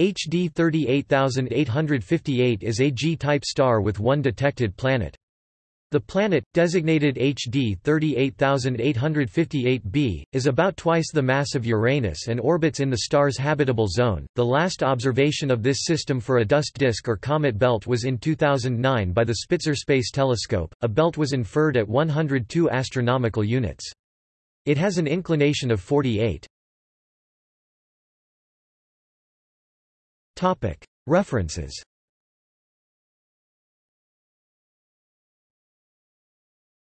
HD 38858 is a G-type star with one detected planet. The planet, designated HD 38858b, is about twice the mass of Uranus and orbits in the star's habitable zone. The last observation of this system for a dust disk or comet belt was in 2009 by the Spitzer Space Telescope. A belt was inferred at 102 astronomical units. It has an inclination of 48. References